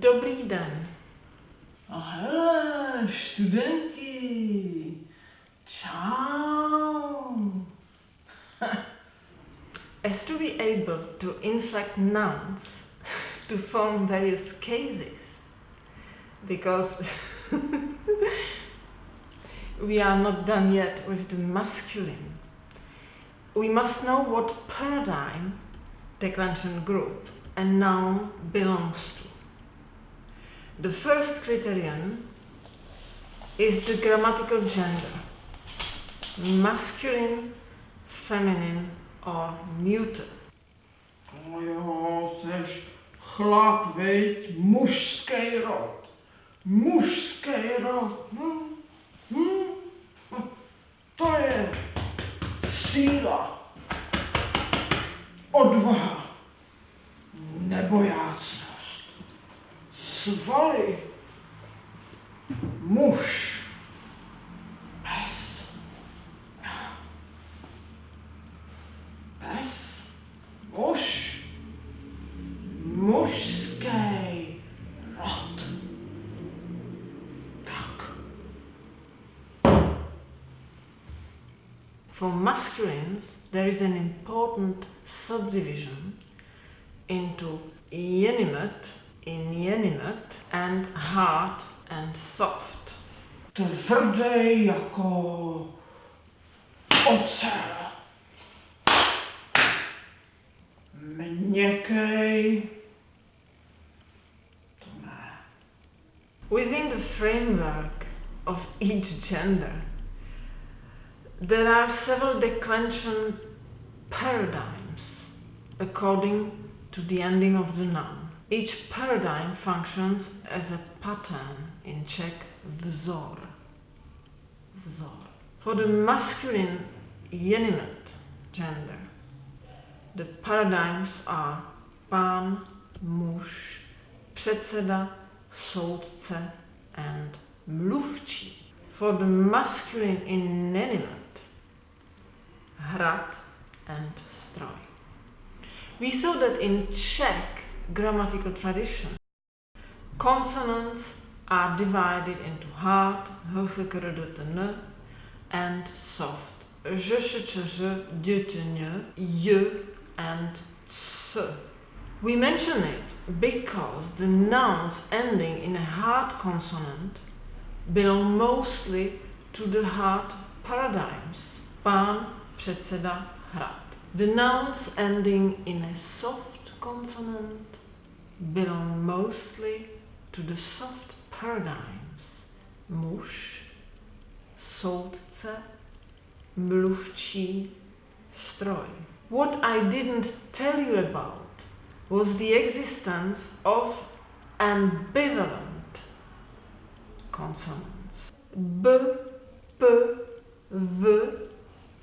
Dobrý den. A hele, studenti. Čau. As to be able to inflect nouns to form various cases, because we are not done yet with the masculine, we must know what paradigm the declension group a noun belongs to. The first criterion is the grammatical gender masculine, feminine, or neuter. Jo, seš chlap, veď, mužský rod. Mužský rod. Hm? Hm? To je síla, odvaha, nebojácnost, svaly, muž, pes, pes, muž, mužský rod. Tak. For masculines, there is an important subdivision into inanimate, inanimate, and hard and soft. Jako ocel. Within the framework of each gender, there are several declension paradigms according to the ending of the noun. Each paradigm functions as a pattern in Czech vzor. Vzor. For the masculine inanimate gender, the paradigms are pán, muž, předseda, soudce, and mluvčí. For the masculine inanimate, hrad and stroj. We saw that in Czech grammatical tradition, consonants are divided into hard, h, and soft, n, y, and ts. We mention it because the nouns ending in a hard consonant belong mostly to the hard paradigms. Pán, předseda, hrad. The nouns ending in a soft consonant belong mostly to the soft paradigms. Muž, soudce, mluvčí, stroj. What I didn't tell you about was the existence of ambivalent consonants. B, P, V,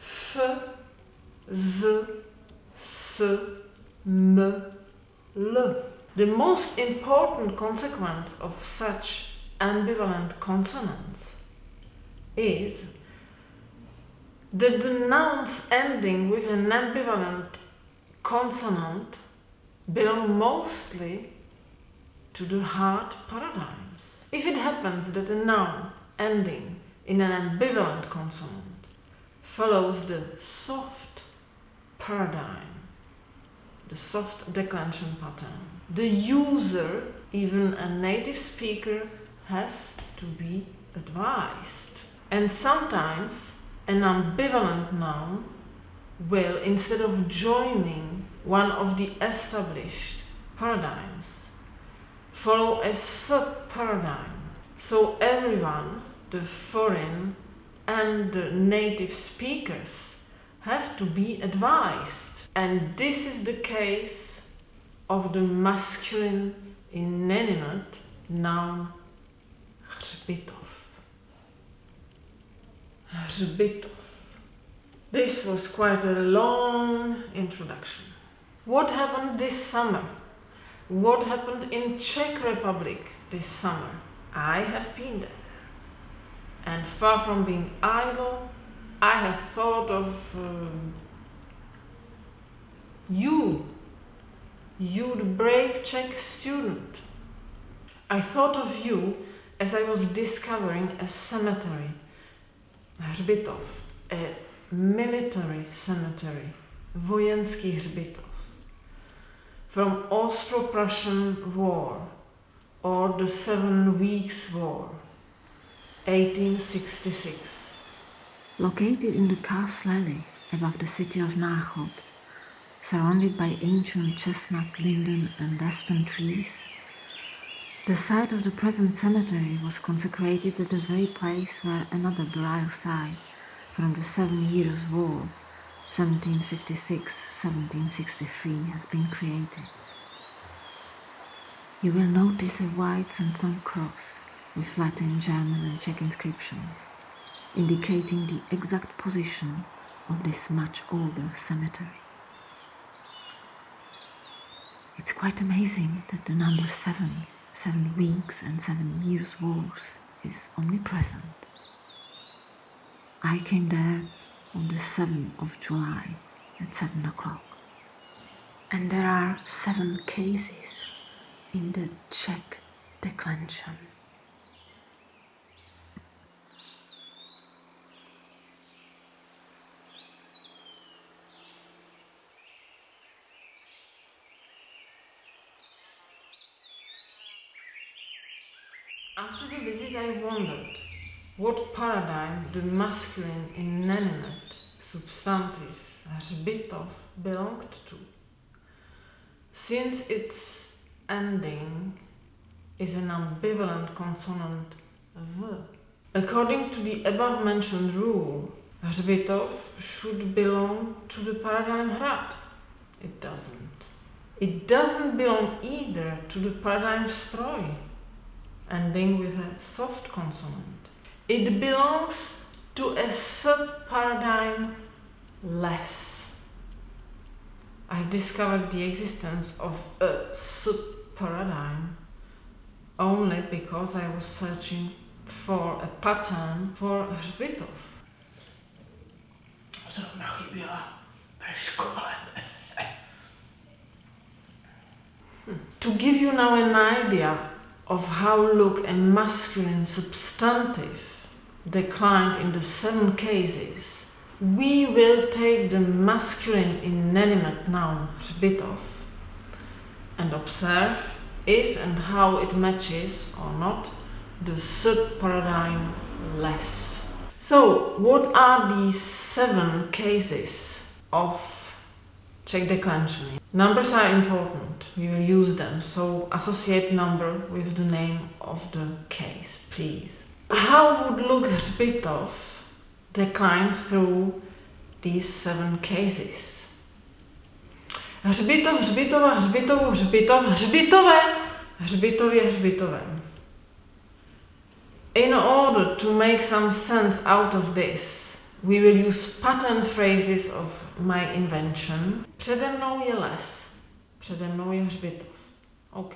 F, Z, S, M, L. The most important consequence of such ambivalent consonants is that the nouns ending with an ambivalent consonant belong mostly to the hard paradigms. If it happens that a noun ending in an ambivalent consonant follows the soft paradigm, the soft declension pattern, the user, even a native speaker, has to be advised. And sometimes an ambivalent noun will, instead of joining one of the established paradigms, follow a sub paradigm. So everyone, the foreign and native speakers, have to be advised. And this is the case of the masculine inanimate noun hřbitov. Hřbitov. This was quite a long introduction. What happened this summer? What happened in Czech Republic this summer? I have been there. And far from being idle, I have thought of um, you, you the brave Czech student, I thought of you as I was discovering a cemetery, hřbitov, a military cemetery, vojenský hřbitov, from Austro-Prussian War. Or the Seven Weeks War, 1866. Located in the Castle Alley above the city of Náchod, surrounded by ancient chestnut, linden, and aspen trees, the site of the present cemetery was consecrated at the very place where another burial site from the Seven Years' War, 1756-1763, has been created. You will notice a white sandstone cross with Latin, German, and Czech inscriptions, indicating the exact position of this much older cemetery. It's quite amazing that the number seven, seven weeks and seven years wars is omnipresent. I came there on the 7th of July at 7 o'clock. And there are seven cases in the Czech declension. After the visit, I wondered what paradigm the masculine inanimate substantive hřbitov belonged to, since its ending is an ambivalent consonant v. According to the above mentioned rule, hřbitov should belong to the paradigm hrad. It doesn't. It doesn't belong either to the paradigm stroj, ending with a soft consonant. It belongs to a sub-paradigm les. I've discovered the existence of a sub-paradigm only because I was searching for a pattern for hřbitov. Zrovna chyběla ve škole. To give you now an idea of how look a masculine substantive declined in the seven cases, we will take the masculine inanimate noun hřbitov and observe if and how it matches or not the sub-paradigm les. So, what are these seven cases of Czech declension? Numbers are important. We will use them. So associate number with the name of the case, please. How would Luke Hřbitov decline through these seven cases? Hřbitov, hřbitova, hřbitovu, hřbitov, hřbitové, hřbitově, hřbitovem. In order to make some sense out of this, we will use pattern phrases of my invention. Přede mnou je les. Přede mnou je hřbitov. OK.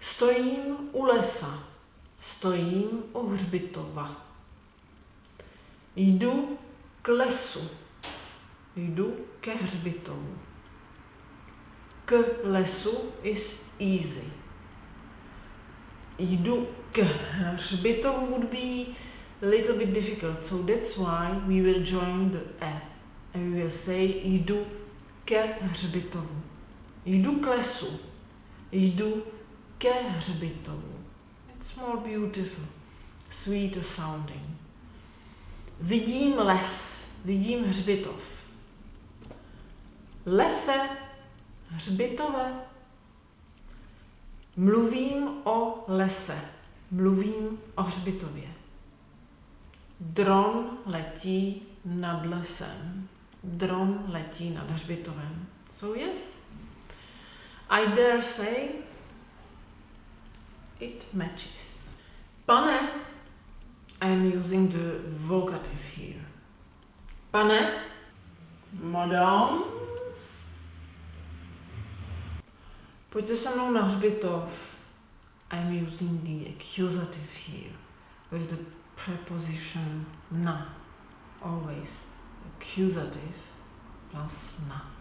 Stojím u lesa. Stojím u hřbitova. Jdu k lesu. Jdu ke hřbitovu. K lesu is easy. Jdu k hřbitovu would be a little bit difficult, so that's why we will join the e say jdu ke hřbitovu. Jdu k lesu. Jdu ke hřbitovu. It's more beautiful, sweeter sounding. Vidím les, vidím hřbitov. Lese, hřbitové. Mluvím o lese, mluvím o hřbitově. Dron letí nad lesem. Dron letí nad hřbitovem. So yes, I dare say it matches. Pane, I am using the vocative here. Pane, Madame? pojďte se mnou na hřbitov. I am using the accusative here with the preposition na. Always accusative plus na.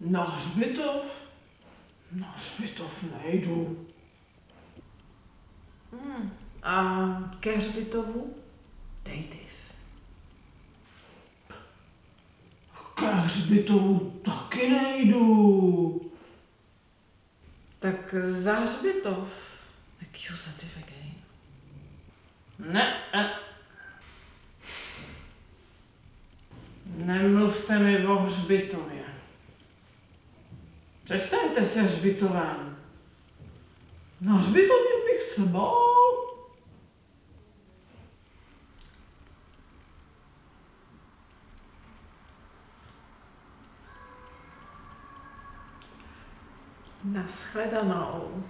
Na hřbitov? Na hřbitov nejdu. Hmm. A ke hřbitovu? Dejtiv. Ke hřbitovu taky nejdu. Tak za hřbitov. Accusative again. Ne, ne. Nemluvte mi o hřbitově. Přestaňte se hřbitovem. Na hřbitově bych se bál. Naschledanou.